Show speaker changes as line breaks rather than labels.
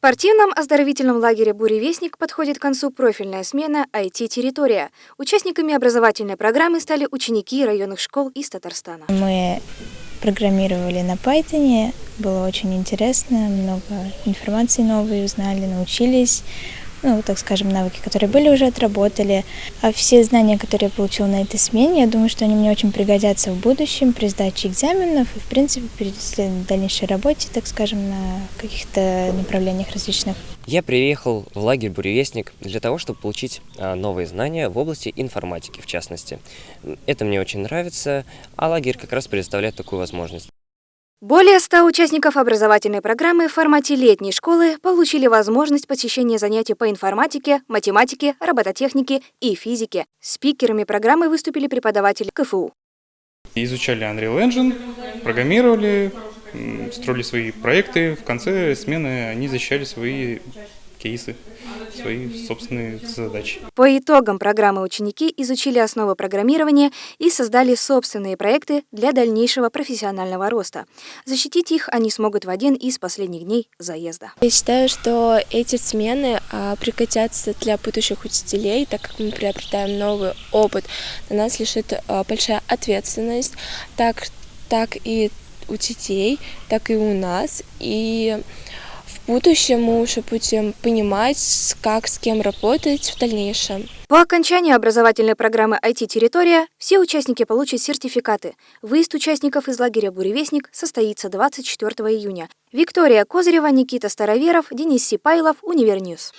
спортивном оздоровительном лагере «Буревестник» подходит к концу профильная смена IT-территория. Участниками образовательной программы стали ученики районных школ из Татарстана.
Мы программировали на Python, было очень интересно, много информации новой узнали, научились ну, так скажем, навыки, которые были, уже отработали. А все знания, которые я получила на этой смене, я думаю, что они мне очень пригодятся в будущем при сдаче экзаменов и, в принципе, при дальнейшей работе, так скажем, на каких-то направлениях различных.
Я приехал в лагерь «Буревестник» для того, чтобы получить а, новые знания в области информатики, в частности. Это мне очень нравится, а лагерь как раз предоставляет такую возможность.
Более 100 участников образовательной программы в формате летней школы получили возможность посещения занятий по информатике, математике, робототехнике и физике. Спикерами программы выступили преподаватели КФУ.
Изучали Unreal Engine, программировали, строили свои проекты. В конце смены они защищали свои кейсы, свои собственные задачи.
По итогам программы ученики изучили основы программирования и создали собственные проекты для дальнейшего профессионального роста. Защитить их они смогут в один из последних дней заезда.
Я считаю, что эти смены а, пригодятся для будущих учителей, так как мы приобретаем новый опыт. На нас лежит а, большая ответственность, так, так и у детей, так и у нас. И в будущем мы уже будем понимать, как с кем работать в дальнейшем.
По окончании образовательной программы IT-территория все участники получат сертификаты. Выезд участников из лагеря «Буревестник» состоится 24 июня. Виктория Козырева, Никита Староверов, Денис Сипайлов, Универньюз.